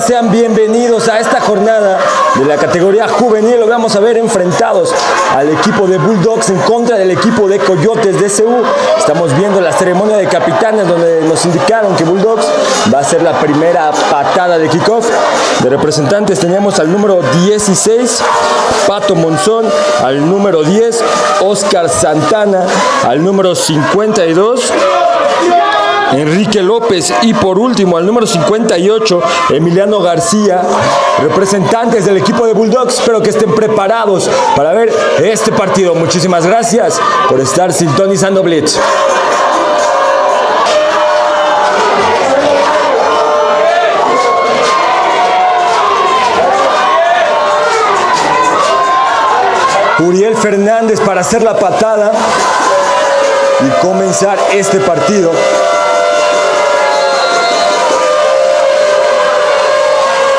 sean bienvenidos a esta jornada de la categoría juvenil. Lo vamos a ver enfrentados al equipo de Bulldogs en contra del equipo de Coyotes de CU. Estamos viendo la ceremonia de capitanes donde nos indicaron que Bulldogs va a ser la primera patada de kickoff. De representantes tenemos al número 16, Pato Monzón, al número 10, Oscar Santana, al número 52. Enrique López y por último al número 58 Emiliano García, representantes del equipo de Bulldogs, espero que estén preparados para ver este partido. Muchísimas gracias por estar sintonizando Blitz. Uriel Fernández para hacer la patada y comenzar este partido.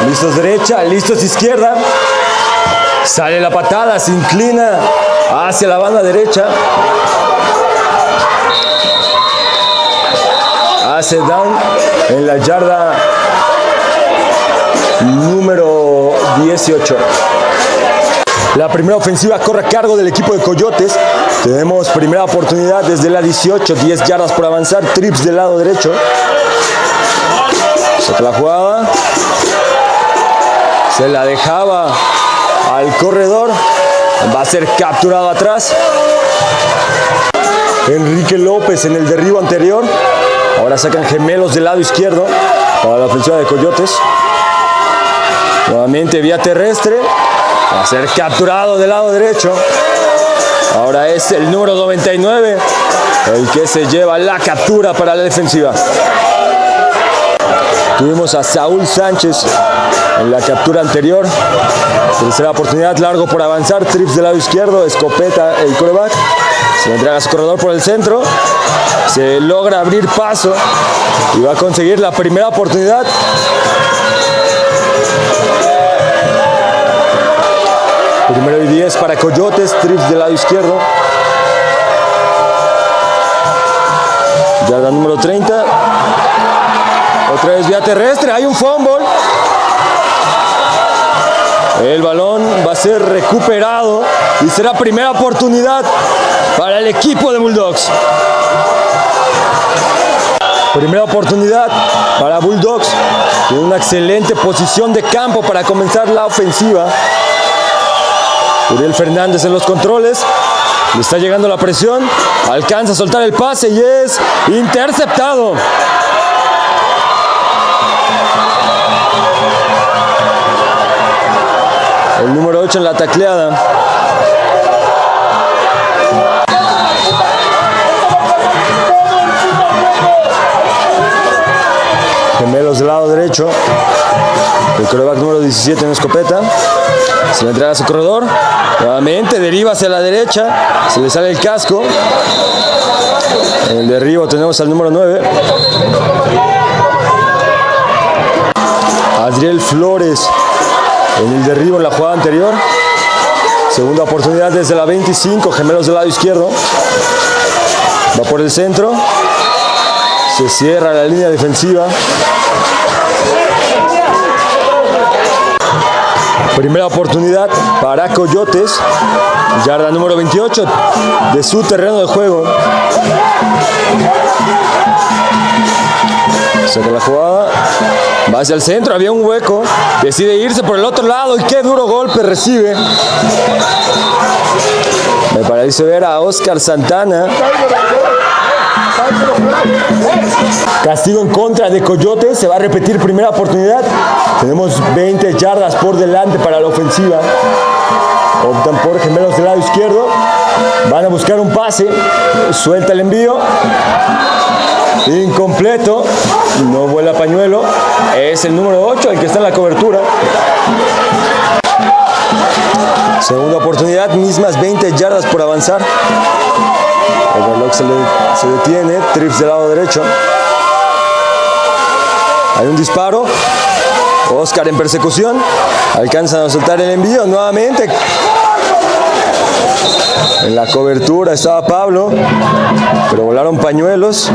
Listos derecha, listos izquierda. Sale la patada, se inclina hacia la banda derecha. Hace down en la yarda número 18. La primera ofensiva corre a cargo del equipo de Coyotes. Tenemos primera oportunidad desde la 18, 10 yardas por avanzar, trips del lado derecho. Saca la jugada. Se la dejaba al corredor. Va a ser capturado atrás. Enrique López en el derribo anterior. Ahora sacan gemelos del lado izquierdo para la ofensiva de Coyotes. Nuevamente vía terrestre. Va a ser capturado del lado derecho. Ahora es el número 99 el que se lleva la captura para la defensiva. Tuvimos a Saúl Sánchez en la captura anterior. Tercera oportunidad, largo por avanzar, trips del lado izquierdo, escopeta el coreback. Se entrega a su corredor por el centro. Se logra abrir paso y va a conseguir la primera oportunidad. Primero y 10 para Coyotes, trips del lado izquierdo. Yarda número 30. Otra vez vía terrestre, hay un fumble. El balón va a ser recuperado y será primera oportunidad para el equipo de Bulldogs. Primera oportunidad para Bulldogs. Tiene una excelente posición de campo para comenzar la ofensiva. Uriel Fernández en los controles. Le está llegando la presión. Alcanza a soltar el pase y es interceptado. El número 8 en la tacleada. Gemelos del lado derecho. El coreback número 17 en escopeta. Se le entrega a su corredor. Nuevamente deriva hacia la derecha. Se le sale el casco. En el derribo tenemos al número 9. Adriel Flores en el derribo en la jugada anterior. Segunda oportunidad desde la 25, gemelos del lado izquierdo. Va por el centro. Se cierra la línea defensiva. Primera oportunidad para Coyotes. Yarda número 28 de su terreno de juego. Saca la jugada. Va hacia el centro, había un hueco. Decide irse por el otro lado y qué duro golpe recibe. Me parece ver a Oscar Santana. Castigo en contra de Coyotes, se va a repetir primera oportunidad. Tenemos 20 yardas por delante para la ofensiva. Optan por gemelos del lado izquierdo. Van a buscar un pase. Suelta el envío. Incompleto. No vuela pañuelo. Es el número 8 el que está en la cobertura. Segunda oportunidad, mismas 20 yardas por avanzar. El reloj se, se detiene, trips del lado derecho. Hay un disparo. Oscar en persecución. Alcanzan a soltar el envío nuevamente. En la cobertura estaba Pablo, pero volaron pañuelos.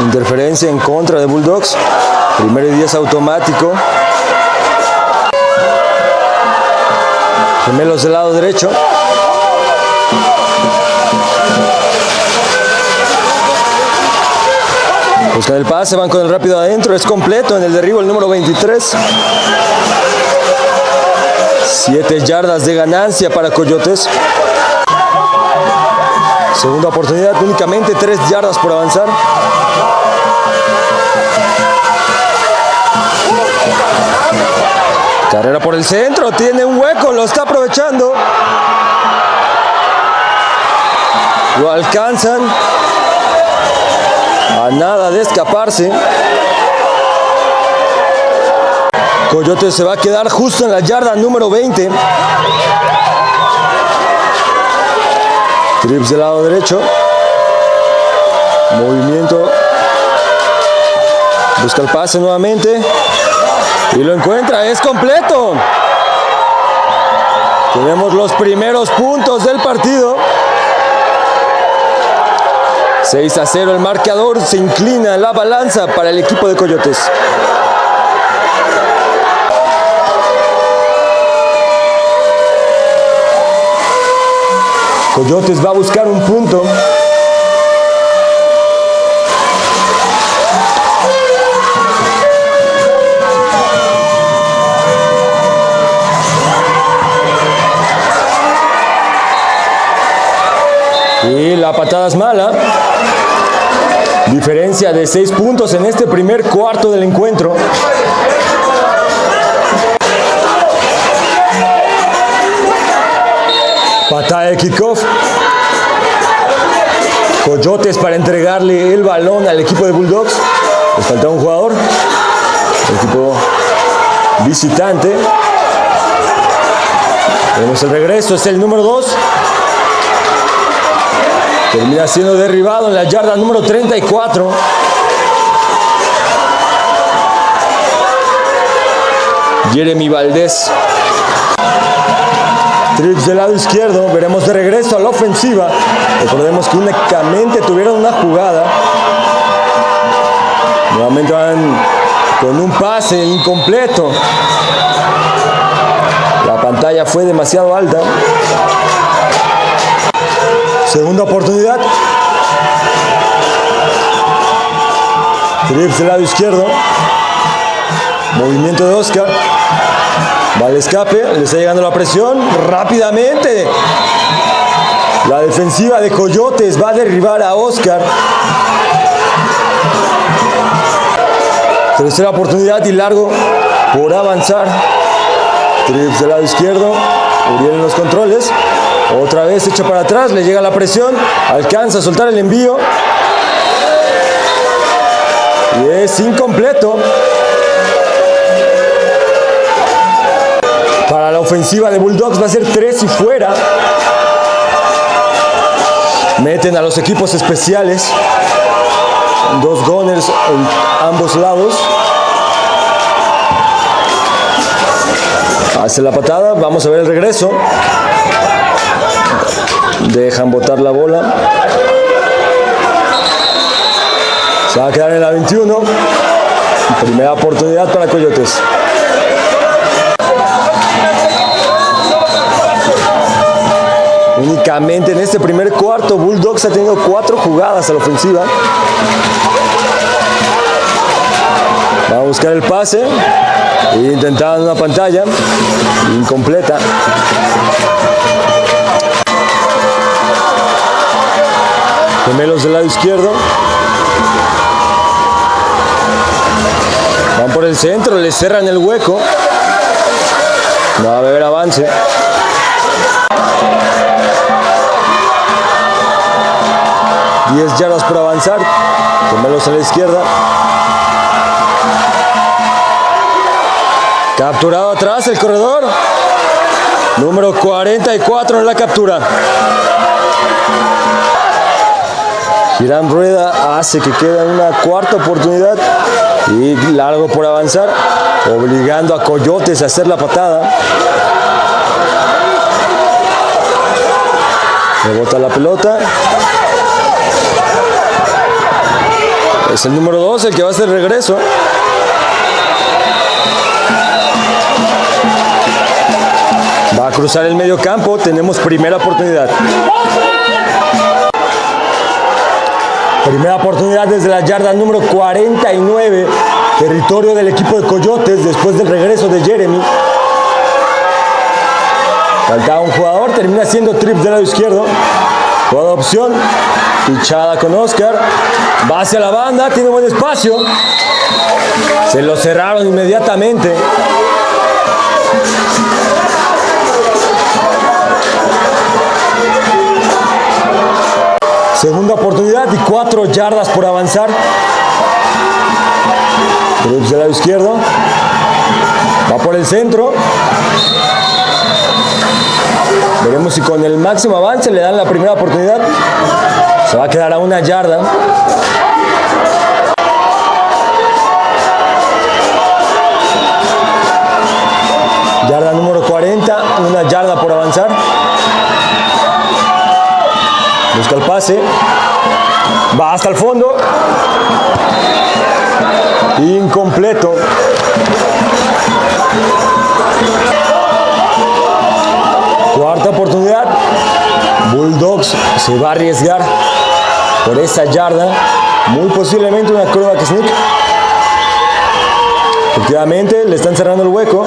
Interferencia en contra de Bulldogs. Primero y 10 automático. Gemelos del lado derecho. Buscan el pase, van con el rápido adentro, es completo en el derribo el número 23. Siete yardas de ganancia para Coyotes. Segunda oportunidad, únicamente tres yardas por avanzar. Carrera por el centro, tiene un hueco, lo está aprovechando. Lo alcanzan. A nada de escaparse. Coyote se va a quedar justo en la yarda número 20. Trips del lado derecho. Movimiento. Busca el pase nuevamente. Y lo encuentra. Es completo. Tenemos los primeros puntos del partido. 6 a 0 el marcador. Se inclina la balanza para el equipo de Coyotes. Coyotes va a buscar un punto. Y la patada es mala. Diferencia de 6 puntos en este primer cuarto del encuentro. Patada de kickoff. Coyotes para entregarle el balón al equipo de Bulldogs. Les falta un jugador. Equipo visitante. Tenemos el regreso, es el número 2. Termina siendo derribado en la yarda número 34. Jeremy Valdés. Trips del lado izquierdo, veremos de regreso a la ofensiva. Recordemos que únicamente tuvieron una jugada. Nuevamente van con un pase incompleto. La pantalla fue demasiado alta. Segunda oportunidad. Trips del lado izquierdo. Movimiento de Oscar. Va al escape, le está llegando la presión rápidamente. La defensiva de Coyotes va a derribar a Oscar. Tercera oportunidad y largo por avanzar. Trips del lado izquierdo. Uriel en los controles. Otra vez echa para atrás, le llega la presión. Alcanza a soltar el envío. Y es incompleto. Para la ofensiva de Bulldogs va a ser 3 y fuera. Meten a los equipos especiales. Dos gunners en ambos lados. Hace la patada. Vamos a ver el regreso. Dejan botar la bola. Se va a quedar en la 21. Primera oportunidad para Coyotes. Únicamente en este primer cuarto, Bulldogs ha tenido cuatro jugadas a la ofensiva. Va a buscar el pase. Intentando una pantalla. Incompleta. Gemelos del lado izquierdo. Van por el centro, le cerran el hueco. Va a haber avance. Diez yardas por avanzar. Gemelos a la izquierda. Capturado atrás el corredor. Número 44 en la captura. Girán Rueda hace que quede una cuarta oportunidad y largo por avanzar, obligando a Coyotes a hacer la patada. Rebota la pelota. Es el número 2 el que va a hacer regreso. Va a cruzar el medio campo. Tenemos primera oportunidad. Primera oportunidad desde la yarda número 49. Territorio del equipo de Coyotes después del regreso de Jeremy. Faltaba un jugador. Termina siendo trips del lado izquierdo. Toda opción. Pichada con Oscar. Va hacia la banda. Tiene buen espacio. Se lo cerraron inmediatamente. Segunda oportunidad y cuatro yardas por avanzar. Cruz del lado izquierdo. Va por el centro. Veremos si con el máximo avance le dan la primera oportunidad. Se va a quedar a una yarda. Yarda Va hasta el fondo. Incompleto. Cuarta oportunidad. Bulldogs se va a arriesgar por esa yarda. Muy posiblemente una que sneak. Efectivamente, le están cerrando el hueco.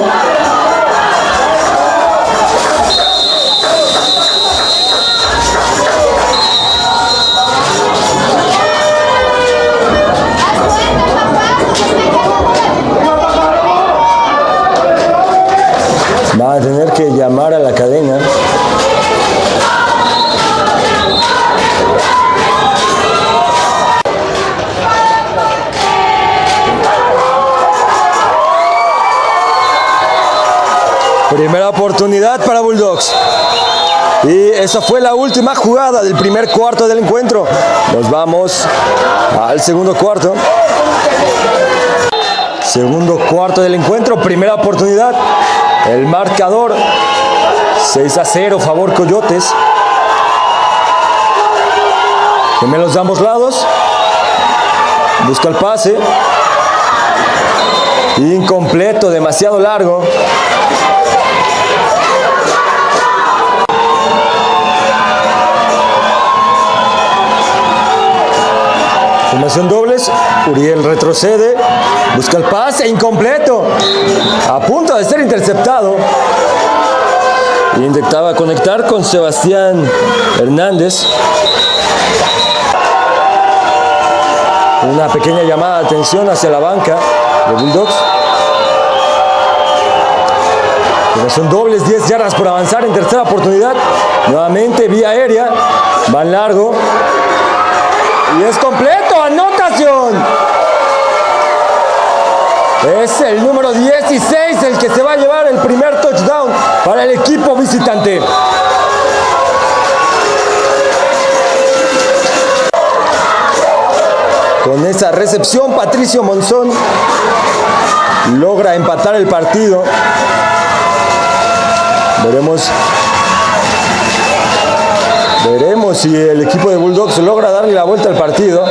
Oportunidad para Bulldogs. Y esa fue la última jugada del primer cuarto del encuentro. Nos vamos al segundo cuarto. Segundo cuarto del encuentro, primera oportunidad. El marcador 6 a 0, favor Coyotes. Gemelos de ambos lados. Busca el pase. Incompleto, demasiado largo. Formación dobles, Uriel retrocede, busca el pase, incompleto, a punto de ser interceptado. Intentaba conectar con Sebastián Hernández. Una pequeña llamada de atención hacia la banca de Bulldogs. Formación dobles, 10 yardas por avanzar en tercera oportunidad. Nuevamente vía aérea, van largo, y es completo, Es el número 16 el que se va a llevar el primer touchdown para el equipo visitante. Con esa recepción, Patricio Monzón logra empatar el partido. Veremos Veremos si el equipo de Bulldogs logra darle la vuelta al partido.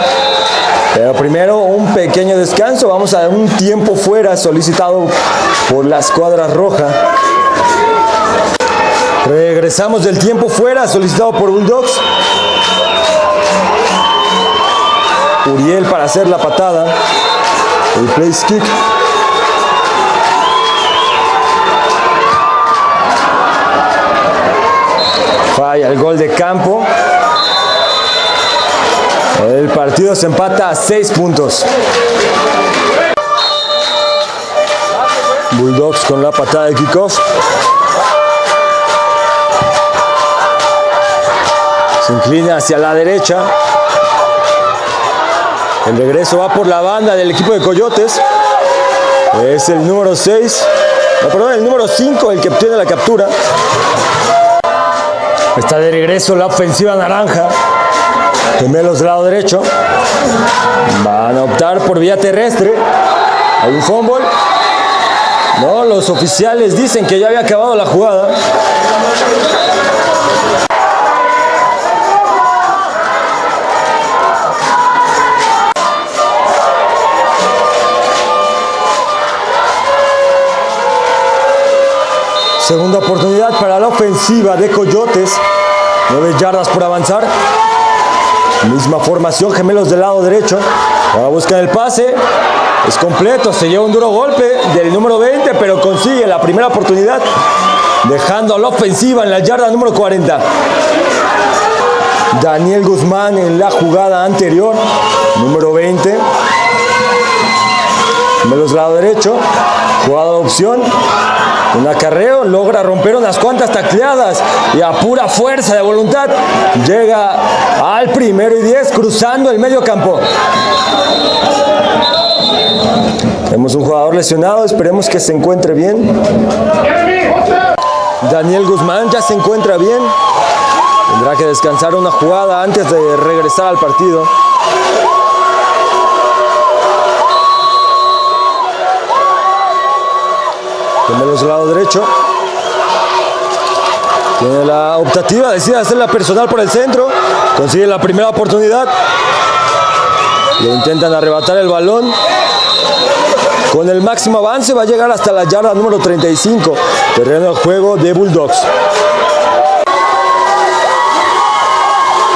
Pero primero un pequeño descanso. Vamos a un tiempo fuera solicitado por la escuadra roja. Regresamos del tiempo fuera solicitado por Bulldogs. Uriel para hacer la patada. El place kick. Falla el gol de campo. El partido se empata a 6 puntos. Bulldogs con la patada de kickoff. Se inclina hacia la derecha. El regreso va por la banda del equipo de Coyotes. Es el número 6. No, perdón, el número 5 el que obtiene la captura. Está de regreso la ofensiva naranja gemelos del lado derecho, van a optar por vía terrestre, hay un fútbol, no, los oficiales dicen que ya había acabado la jugada, Segunda oportunidad para la ofensiva de Coyotes. Nueve yardas por avanzar. Misma formación, gemelos del lado derecho. Ahora buscan el pase. Es completo, se lleva un duro golpe del número 20, pero consigue la primera oportunidad, dejando a la ofensiva en la yarda número 40. Daniel Guzmán en la jugada anterior, número 20. Gemelos del lado derecho. Jugada de opción. Un acarreo logra romper unas cuantas tacleadas y a pura fuerza de voluntad llega al primero y diez cruzando el medio campo. Tenemos un jugador lesionado, esperemos que se encuentre bien. Daniel Guzmán ya se encuentra bien. Tendrá que descansar una jugada antes de regresar al partido. Gemelos del lado derecho. Tiene la optativa, decide hacerla personal por el centro. Consigue la primera oportunidad. Le intentan arrebatar el balón. Con el máximo avance va a llegar hasta la yarda número 35. Terreno de juego de Bulldogs.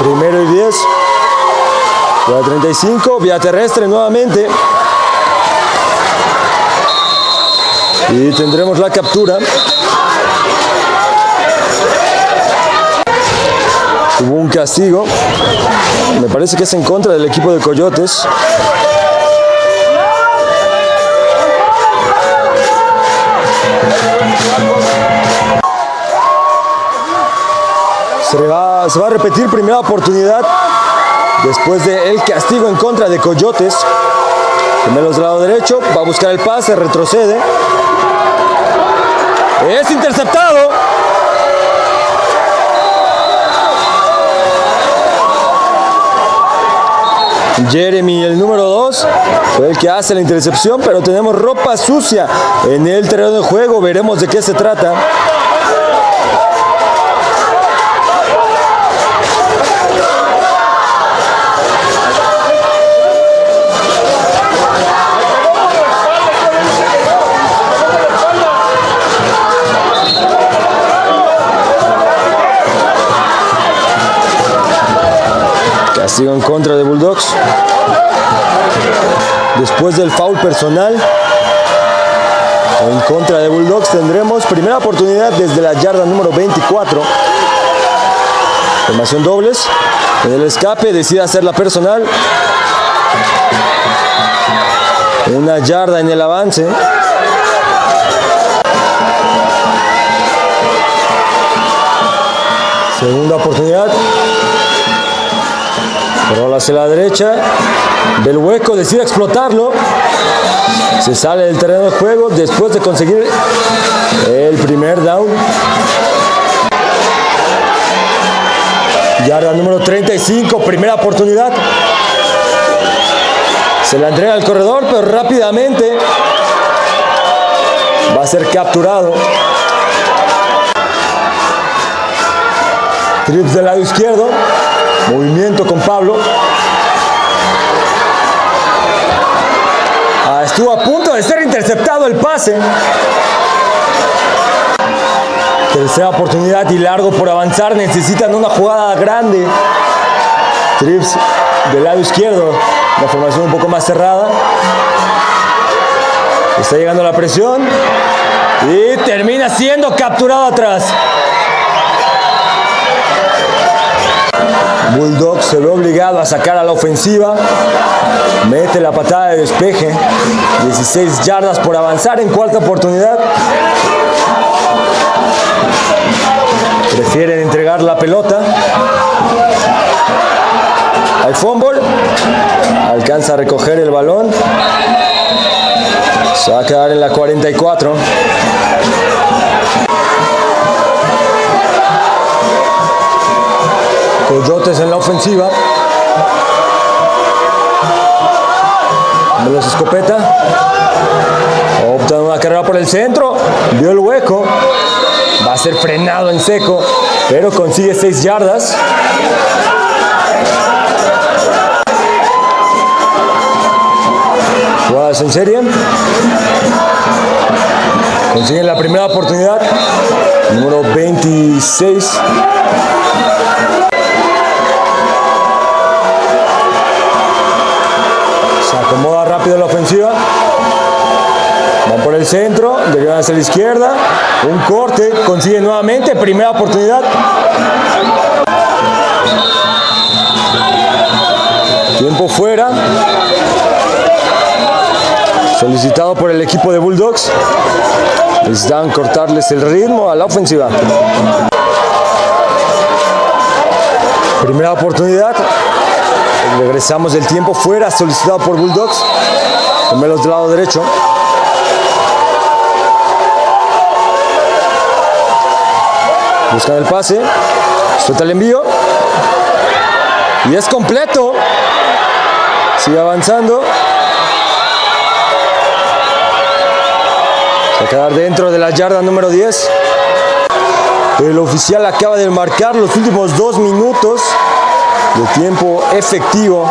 Primero y 10. La 35, vía terrestre nuevamente. Y tendremos la captura. Hubo un castigo. Me parece que es en contra del equipo de Coyotes. Se va, se va a repetir primera oportunidad después del castigo en contra de Coyotes. Gemelos del lado derecho, va a buscar el pase, retrocede. Es interceptado. Jeremy, el número 2, fue el que hace la intercepción, pero tenemos ropa sucia en el terreno de juego. Veremos de qué se trata. Después del foul personal en contra de Bulldogs tendremos primera oportunidad desde la yarda número 24. Formación dobles. En el escape decide hacer la personal. Una yarda en el avance. Segunda oportunidad. Rola hacia la derecha. Del hueco decide explotarlo. Se sale del terreno de juego después de conseguir el primer down. Yarda número 35, primera oportunidad. Se la entrega al corredor, pero rápidamente va a ser capturado. Trips del lado izquierdo. Movimiento con Pablo. Estuvo a punto de ser interceptado el pase. Tercera oportunidad y largo por avanzar. Necesitan una jugada grande. Trips del lado izquierdo. La formación un poco más cerrada. Está llegando la presión. Y termina siendo capturado atrás. Bulldog se ve obligado a sacar a la ofensiva. Mete la patada de despeje. 16 yardas por avanzar en cuarta oportunidad. Prefieren entregar la pelota. Al fumble. Alcanza a recoger el balón. Se va a quedar en la 44. Coyotes en la ofensiva. Veloz escopeta. Opta una carrera por el centro. Vio el hueco. Va a ser frenado en seco. Pero consigue 6 yardas. Jugadas en serie. Consiguen la primera oportunidad. Número 26. Rápido la ofensiva. Van por el centro, derivan hacia la izquierda. Un corte, consigue nuevamente, primera oportunidad. Tiempo fuera. Solicitado por el equipo de Bulldogs. Necesitan cortarles el ritmo a la ofensiva. Primera oportunidad. Regresamos del tiempo fuera, solicitado por Bulldogs. Gemelos del lado derecho. Buscan el pase. Suelta el envío. Y es completo. Sigue avanzando. Va a quedar dentro de la yarda número 10. El oficial acaba de marcar los últimos dos minutos de tiempo efectivo.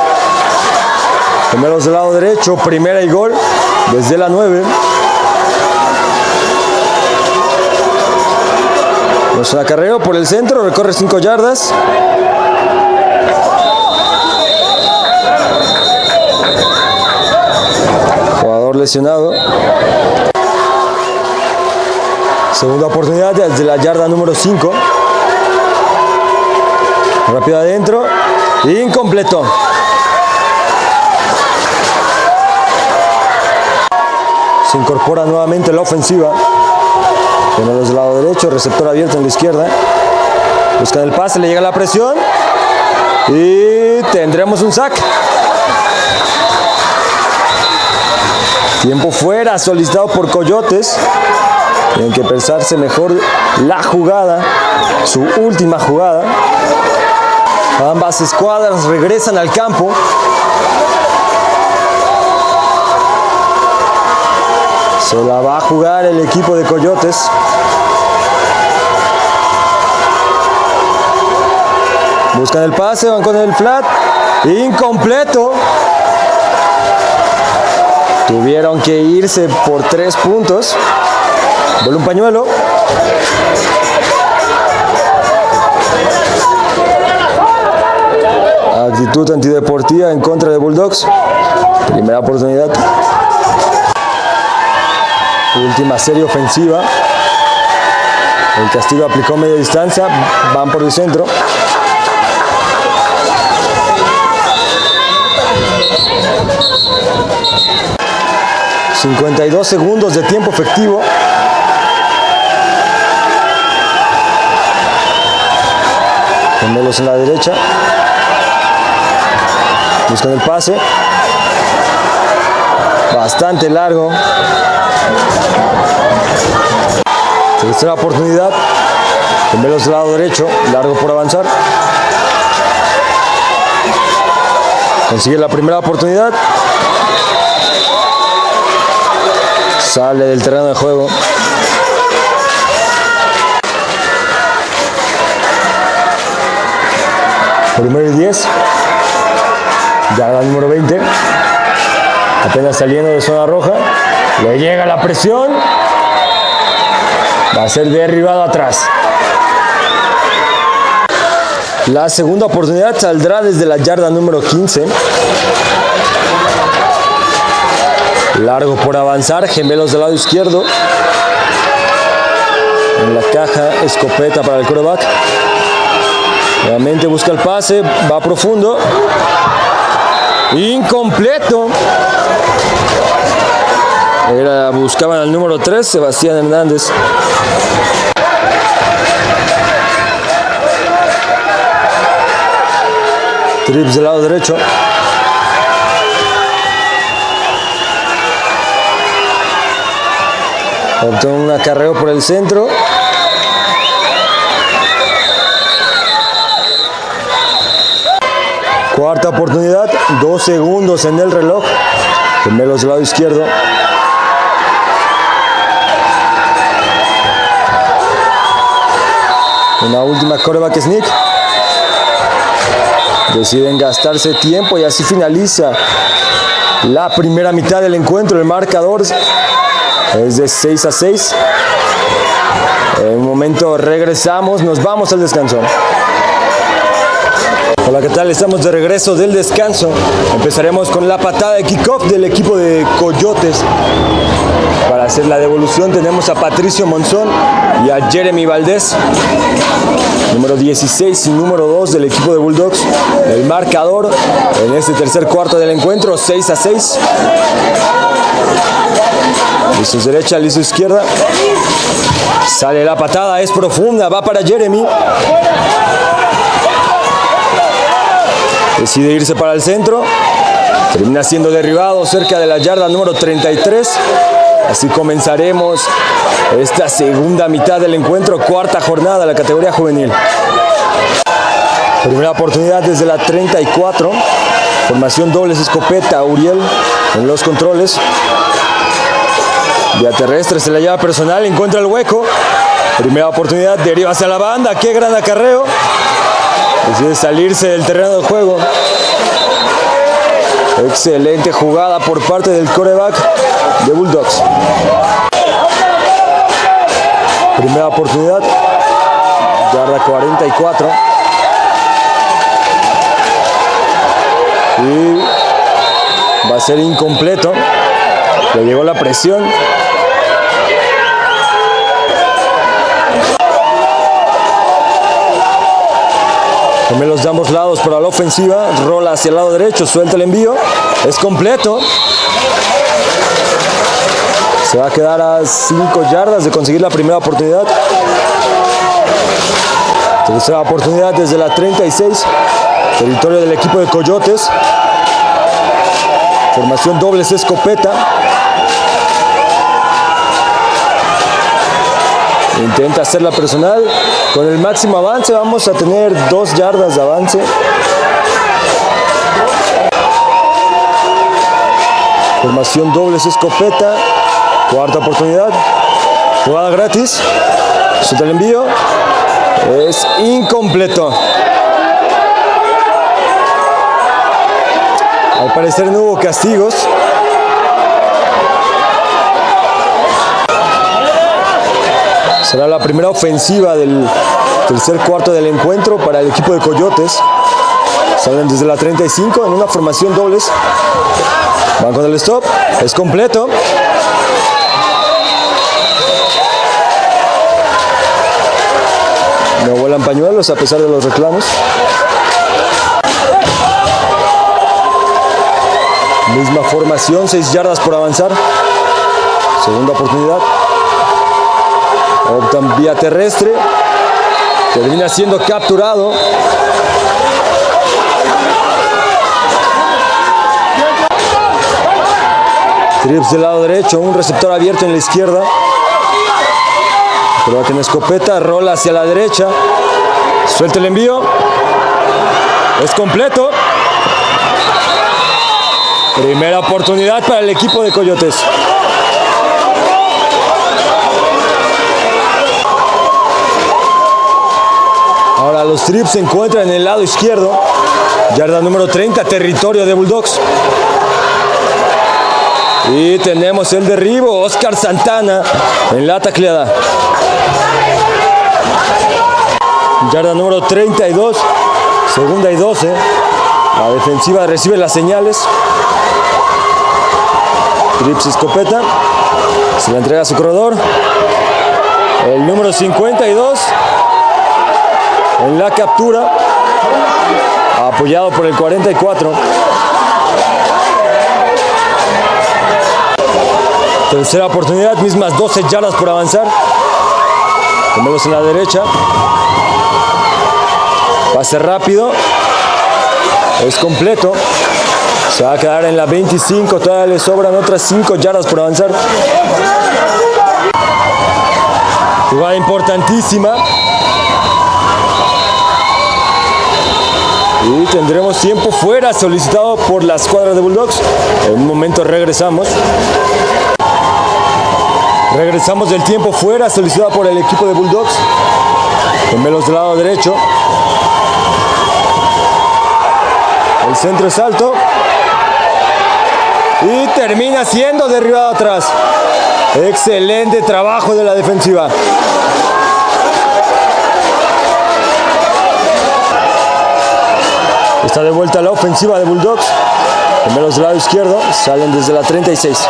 Primeros del lado derecho, primera y gol desde la 9. Los acarreo por el centro, recorre 5 yardas. Jugador lesionado. Segunda oportunidad desde la yarda número 5. Rápido adentro. Incompleto. Se incorpora nuevamente la ofensiva. Gemelos del lado derecho, receptor abierto en la izquierda. Buscan el pase, le llega la presión. Y tendremos un sack. Tiempo fuera, solicitado por Coyotes. Tienen que pensarse mejor la jugada, su última jugada. Ambas escuadras regresan al campo. Se la va a jugar el equipo de Coyotes. Buscan el pase, van con el flat. Incompleto. Tuvieron que irse por tres puntos. Vuelve un pañuelo. Actitud antideportiva en contra de Bulldogs. Primera oportunidad. Última serie ofensiva. El castigo aplicó media distancia. Van por el centro. ...52 segundos de tiempo efectivo... Gemelos en la derecha. Buscan el pase. Bastante largo. Tercera oportunidad. Gemelos del lado derecho. Largo por avanzar. Consigue la primera oportunidad. Sale del terreno de juego. Primero y 10. Yarda número 20. Apenas saliendo de zona roja. Le llega la presión. Va a ser derribado atrás. La segunda oportunidad saldrá desde la yarda número 15. Largo por avanzar, gemelos del lado izquierdo. En la caja, escopeta para el coreback. Nuevamente busca el pase, va profundo. Incompleto. Era, buscaban al número 3, Sebastián Hernández. Trips del lado derecho. Obtuvo un acarreo por el centro. Cuarta oportunidad, dos segundos en el reloj. Gemelos del lado izquierdo. Una última coreback sneak. Deciden gastarse tiempo y así finaliza la primera mitad del encuentro. El marcador es de 6 a 6. En un momento regresamos, nos vamos al descanso. Hola, ¿qué tal? Estamos de regreso del descanso. Empezaremos con la patada de kickoff del equipo de Coyotes. Para hacer la devolución tenemos a Patricio Monzón y a Jeremy Valdés. Número 16 y número 2 del equipo de Bulldogs. El marcador en este tercer cuarto del encuentro, 6 a 6. Listo derecha, listo izquierda. Sale la patada, es profunda, va para Jeremy. Decide irse para el centro. Termina siendo derribado cerca de la yarda número 33. Así comenzaremos esta segunda mitad del encuentro, cuarta jornada de la categoría juvenil. Primera oportunidad desde la 34. Formación dobles escopeta, Uriel en los controles. Vía terrestre se la lleva personal, encuentra el hueco. Primera oportunidad, deriva hacia la banda. Qué gran acarreo. Decide salirse del terreno de juego. Excelente jugada por parte del coreback de Bulldogs. Primera oportunidad. Yarda 44. Y va a ser incompleto. Le llegó la presión. Gemelos de ambos lados para la ofensiva. Rola hacia el lado derecho, suelta el envío. Es completo. Se va a quedar a 5 yardas de conseguir la primera oportunidad. Tercera oportunidad desde la 36. Territorio del equipo de Coyotes. Formación dobles escopeta. Intenta hacer la personal. Con el máximo avance vamos a tener dos yardas de avance. Formación dobles escopeta. Cuarta oportunidad. Jugada gratis. Suelta el envío. Es incompleto. Al parecer no hubo castigos. Será la primera ofensiva del tercer cuarto del encuentro para el equipo de Coyotes. Salen desde la 35 en una formación dobles. Van con el stop. Es completo. No vuelan pañuelos a pesar de los reclamos. Misma formación, 6 yardas por avanzar. Segunda oportunidad. Optan vía terrestre. Termina siendo capturado. Trips del lado derecho, un receptor abierto en la izquierda. Pero tiene escopeta, rola hacia la derecha. Suelta el envío. Es completo. Primera oportunidad para el equipo de Coyotes. Los trips se encuentran en el lado izquierdo. Yarda número 30, territorio de Bulldogs. Y tenemos el derribo, Oscar Santana en la tacleada. Yarda número 32, segunda y 12. La defensiva recibe las señales. Trips escopeta. Se la entrega a su corredor. El número 52 en la captura, apoyado por el 44. Tercera oportunidad, mismas 12 yardas por avanzar. Gemelos en la derecha. Pase rápido. Es completo. Se va a quedar en la 25. Todavía le sobran otras 5 yardas por avanzar. Jugada importantísima. Y tendremos tiempo fuera solicitado por la escuadra de Bulldogs. En un momento regresamos. Regresamos del tiempo fuera solicitado por el equipo de Bulldogs. Gemelos del lado derecho. El centro es alto. Y termina siendo derribado atrás. Excelente trabajo de la defensiva. Está de vuelta la ofensiva de Bulldogs. Primero del lado izquierdo, salen desde la 36.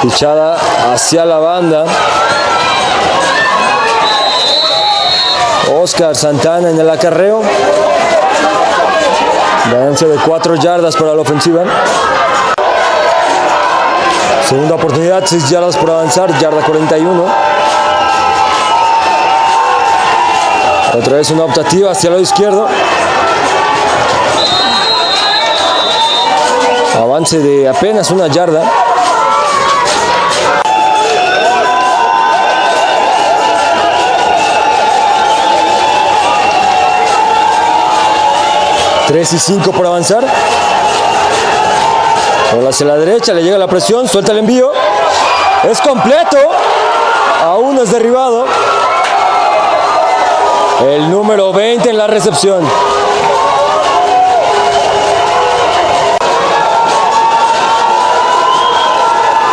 Pichada hacia la banda. Oscar Santana en el acarreo. Ganancia de 4 yardas para la ofensiva. Segunda oportunidad, 6 yardas por avanzar, yarda 41. Otra vez una optativa hacia el lado izquierdo. De apenas una yarda. Tres y cinco por avanzar. Bola hacia la derecha, le llega la presión, suelta el envío. Es completo. Aún es derribado. El número 20 en la recepción.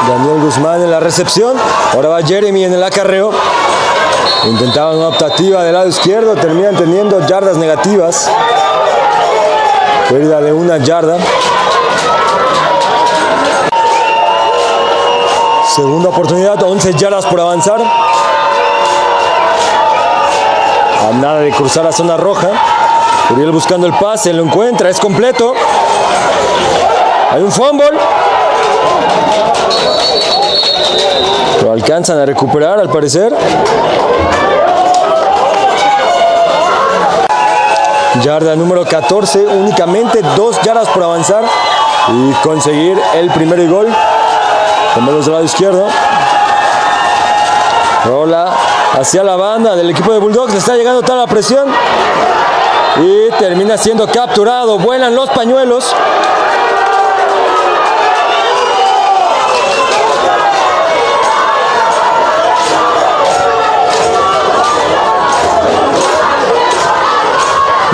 Daniel Guzmán en la recepción. Ahora va Jeremy en el acarreo. Intentaban una optativa del lado izquierdo. Terminan teniendo yardas negativas. Pérdida de una yarda. Segunda oportunidad, 11 yardas por avanzar. A nada de cruzar la zona roja. Uriel buscando el pase, lo encuentra, es completo. Hay un fumble. Lo alcanzan a recuperar al parecer. Yarda número 14, únicamente dos yardas por avanzar y conseguir el primer gol. Tomelos del lado izquierdo. Rola hacia la banda del equipo de Bulldogs. Está llegando toda la presión. Y termina siendo capturado. Vuelan los pañuelos.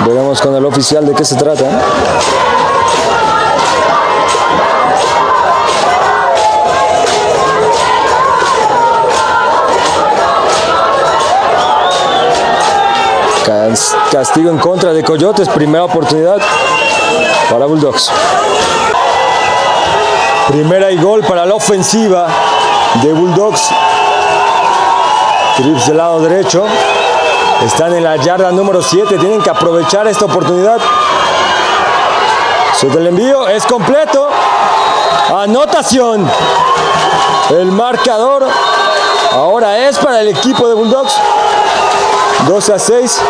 Veremos con el oficial de qué se trata. Castigo en contra de Coyotes, primera oportunidad para Bulldogs. Primera y gol para la ofensiva de Bulldogs. Trips del lado derecho. Están en la yarda número 7. Tienen que aprovechar esta oportunidad. Suelta el envío. Es completo. Anotación. El marcador ahora es para el equipo de Bulldogs. 12 a 6.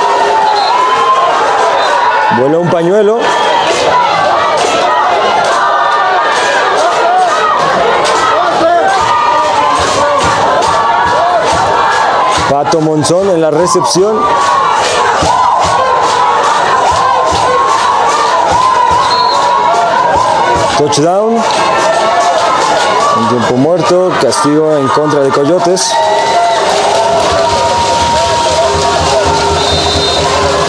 Vuela un pañuelo. Pato Monzón en la recepción. Touchdown. Tiempo muerto. Castigo en contra de Coyotes.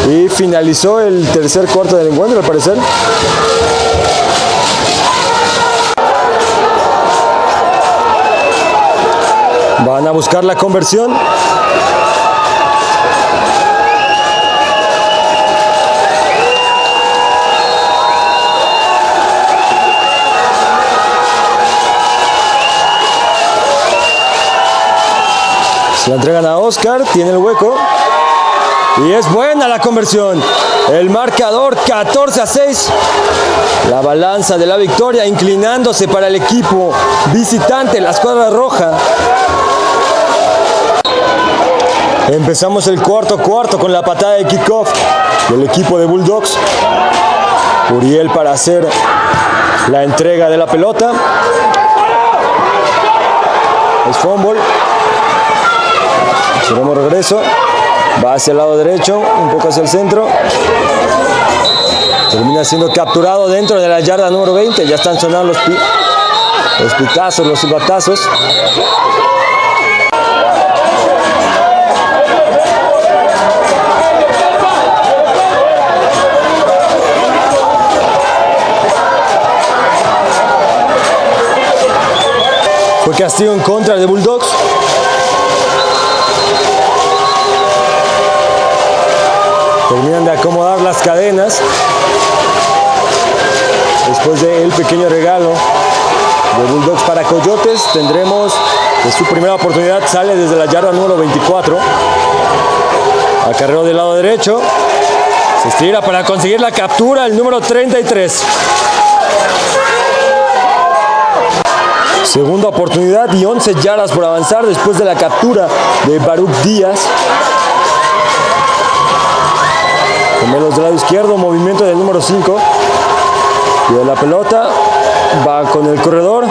Y finalizó el tercer cuarto del encuentro, al parecer. Van a buscar la conversión. Se la entregan a Oscar, tiene el hueco. Y es buena la conversión. El marcador 14 a 6. La balanza de la victoria inclinándose para el equipo visitante, la escuadra roja. Empezamos el cuarto cuarto con la patada de kickoff del equipo de Bulldogs. Uriel para hacer la entrega de la pelota. Es fumble. Romo regreso, va hacia el lado derecho, un poco hacia el centro. Termina siendo capturado dentro de la yarda número 20. Ya están sonando los, pitazos, los silbatazos. Fue castigo en contra de Bulldogs. Terminan de acomodar las cadenas. Después del pequeño regalo de Bulldogs para Coyotes, tendremos que su primera oportunidad sale desde la yarda número 24. Acarreo del lado derecho. Se estira para conseguir la captura, el número 33. Segunda oportunidad y 11 yardas por avanzar después de la captura de Baruch Díaz. Gemelos del lado izquierdo, movimiento del número 5. Y de la pelota, va con el corredor.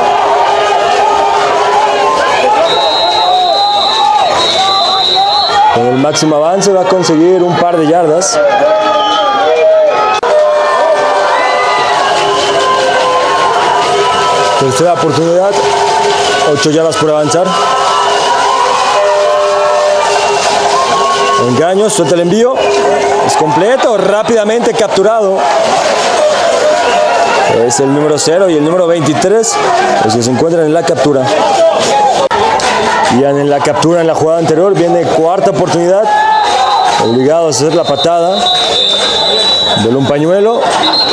Con el máximo avance va a conseguir un par de yardas. Tercera oportunidad, 8 yardas por avanzar. Engaño, suelta el envío. Completo, rápidamente capturado. Es el número 0 y el número 23 los que se encuentran en la captura. Y en la captura en la jugada anterior viene cuarta oportunidad. Obligados a hacer la patada. Vuela un pañuelo.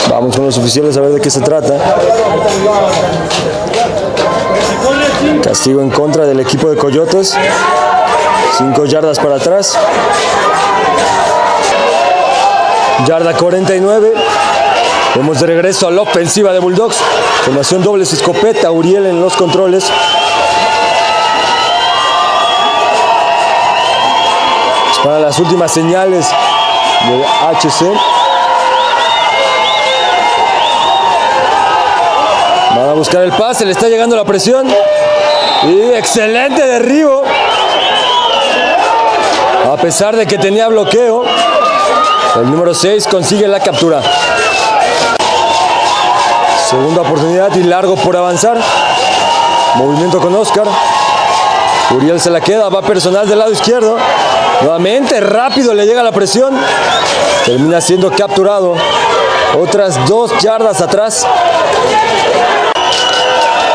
Vamos con los oficiales a ver de qué se trata. Castigo en contra del equipo de Coyotes. Cinco yardas para atrás. Yarda 49. Vamos de regreso a la ofensiva de Bulldogs. Formación doble escopeta. Uriel en los controles. Para las últimas señales del HC. Van a buscar el pase, le está llegando la presión. Y excelente derribo. A pesar de que tenía bloqueo, el número 6 consigue la captura. Segunda oportunidad y largo por avanzar. Movimiento con Oscar. Uriel se la queda, va personal del lado izquierdo. Nuevamente rápido le llega la presión. Termina siendo capturado. Otras dos yardas atrás.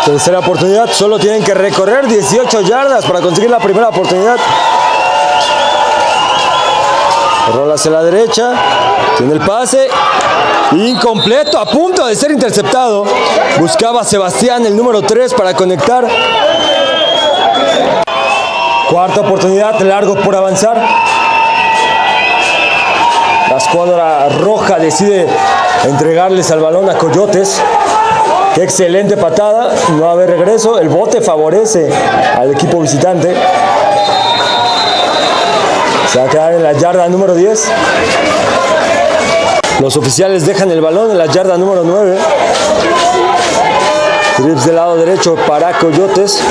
Tercera oportunidad, solo tienen que recorrer 18 yardas para conseguir la primera oportunidad. Rola hacia la derecha, tiene el pase, incompleto, a punto de ser interceptado. Buscaba Sebastián el número 3 para conectar. Cuarta oportunidad, largo por avanzar. La escuadra roja decide entregarles al balón a Coyotes. Qué excelente patada, no va a haber regreso. El bote favorece al equipo visitante. Se va a quedar en la yarda número 10. Los oficiales dejan el balón en la yarda número 9. Trips del lado derecho para Coyotes.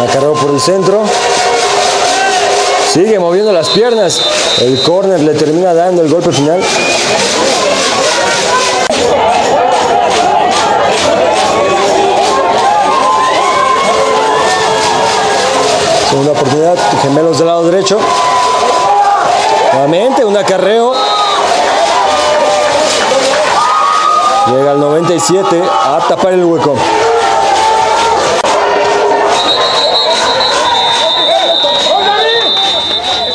La cargó por el centro. Sigue moviendo las piernas. El corner le termina dando el golpe final. Segunda oportunidad, gemelos del lado derecho. Nuevamente un acarreo. Llega al 97 a tapar el hueco.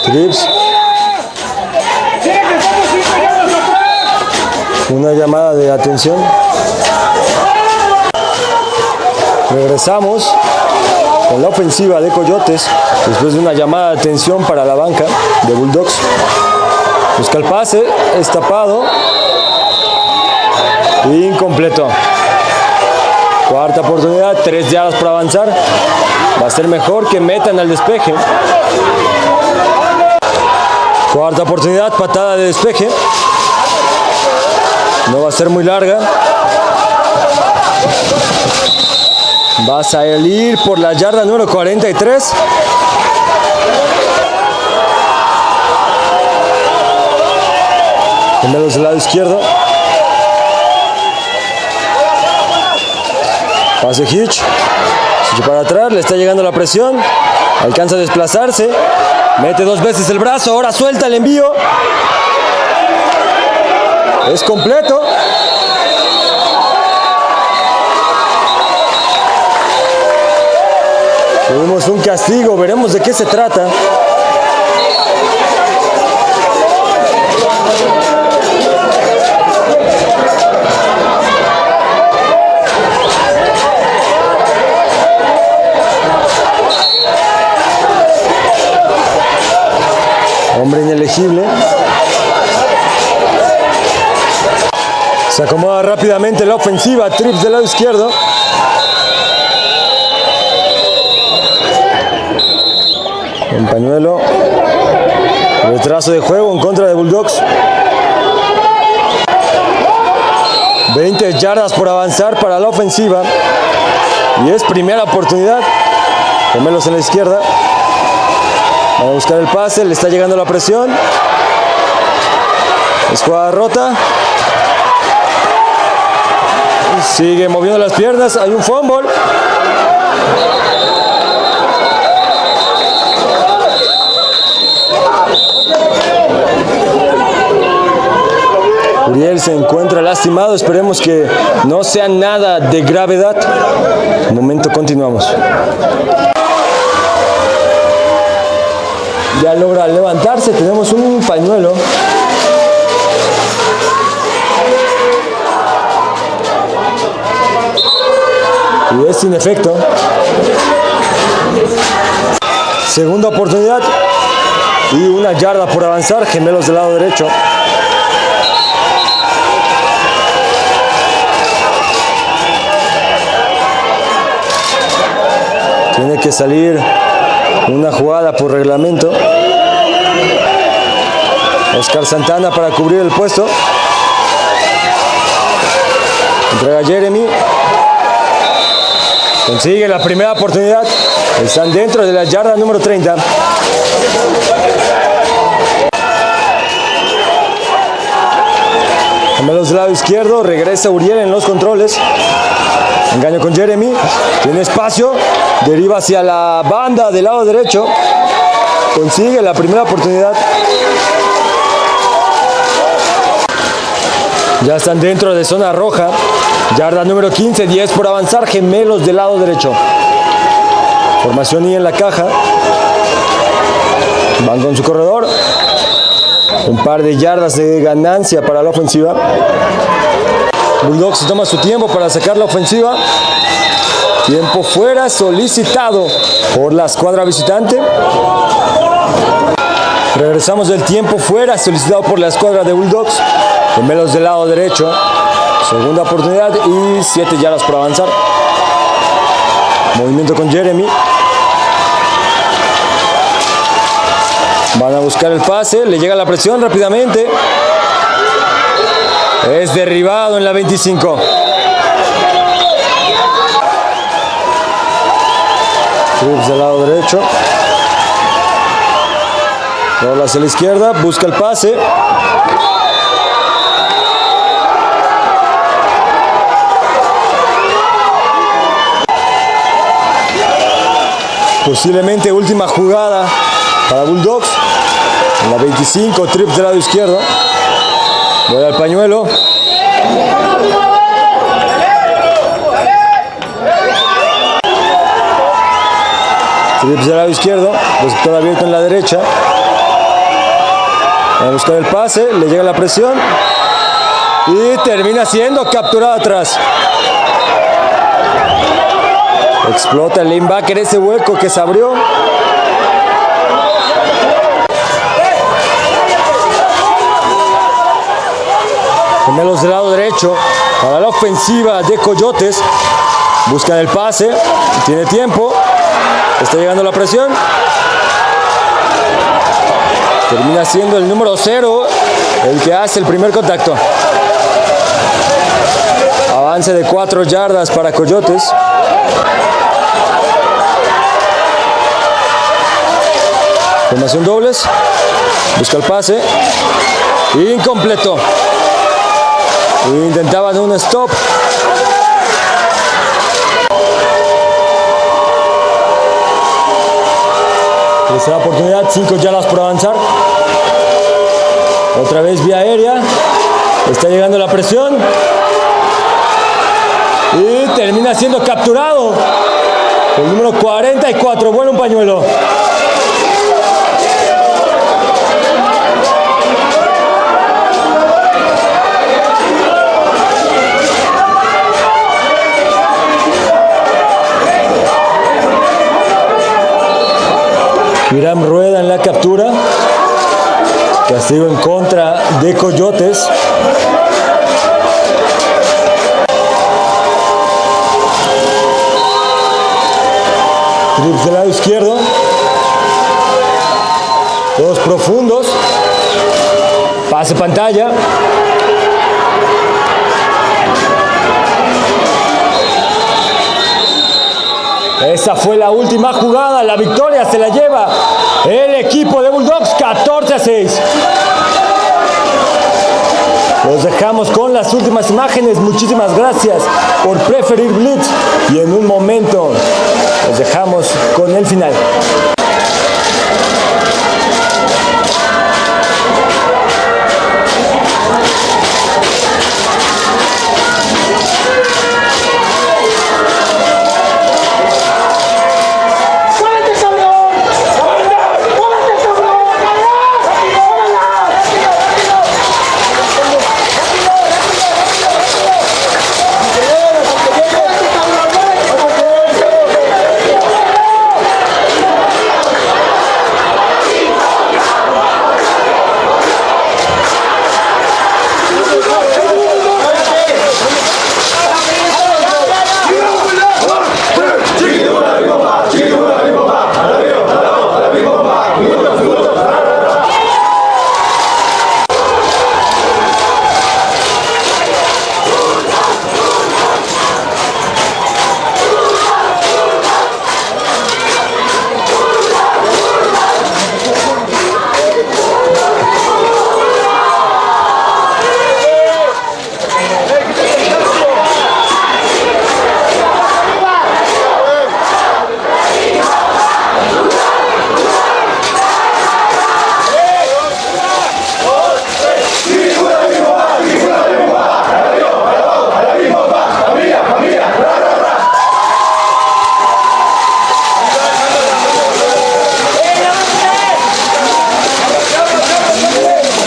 Trips. Una llamada de atención. Regresamos con la ofensiva de Coyotes después de una llamada de atención para la banca de Bulldogs. Busca el pase, es tapado. Incompleto. Cuarta oportunidad, tres yardas para avanzar. Va a ser mejor que metan al despeje. Cuarta oportunidad, patada de despeje. No va a ser muy larga. Va a salir por la yarda número 43. Gemelos del lado izquierdo. Pase Hitch. Y para atrás, le está llegando la presión. Alcanza a desplazarse. Mete dos veces el brazo. Ahora suelta el envío. Es completo. Tuvimos un castigo. Veremos de qué se trata. Se acomoda rápidamente la ofensiva. Trips del lado izquierdo. En pañuelo. Retraso de juego en contra de Bulldogs. 20 yardas por avanzar para la ofensiva. Y es primera oportunidad. Gemelos en la izquierda. Va a buscar el pase, le está llegando la presión. Es rota. Sigue moviendo las piernas, hay un fumble. Uriel se encuentra lastimado, esperemos que no sea nada de gravedad. Momento, continuamos. Ya logra levantarse, tenemos un pañuelo. Y es sin efecto. Segunda oportunidad. Y una yarda por avanzar, gemelos del lado derecho. Tiene que salir una jugada por reglamento. Oscar Santana para cubrir el puesto. Entrega Jeremy. Consigue la primera oportunidad. Están dentro de la yarda número 30. Gemelos del lado izquierdo. Regresa Uriel en los controles. Engaño con Jeremy. Tiene espacio. Deriva hacia la banda del lado derecho. Consigue la primera oportunidad. Ya están dentro de zona roja. Yarda número 15, 10 por avanzar. Gemelos del lado derecho. Formación I en la caja. Van con su corredor. Un par de yardas de ganancia para la ofensiva. Bulldogs toma su tiempo para sacar la ofensiva. Tiempo fuera solicitado por la escuadra visitante. Regresamos del tiempo fuera solicitado por la escuadra de Bulldogs. Gemelos del lado derecho. Segunda oportunidad y 7 yardas por avanzar. Movimiento con Jeremy. Van a buscar el pase. Le llega la presión rápidamente. Es derribado en la 25. Trips del lado derecho. Rola hacia la izquierda, busca el pase. Posiblemente última jugada para Bulldogs. La 25, trips del lado izquierdo. Voy al pañuelo. Trips del lado izquierdo, receptor abierto en la derecha. Va a buscar el pase, le llega la presión y termina siendo capturado atrás. Explota el linebacker ese hueco que se abrió. Gemelos del lado derecho para la ofensiva de Coyotes. Buscan el pase, tiene tiempo, está llegando la presión. Termina siendo el número 0 el que hace el primer contacto. Avance de 4 yardas para Coyotes. Formación dobles. Busca el pase. Incompleto. Intentaban un stop. Tercera oportunidad, 5 yardas por avanzar. Otra vez vía aérea. Está llegando la presión. Y termina siendo capturado. El número 44. Bueno, un pañuelo. Hiram rueda en la captura. Castigo en contra de Coyotes. Pase pantalla. Esa fue la última jugada, la victoria se la lleva el equipo de Bulldogs 14 a 6. Los dejamos con las últimas imágenes. Muchísimas gracias por preferir Blitz. Y en un momento los dejamos con el final.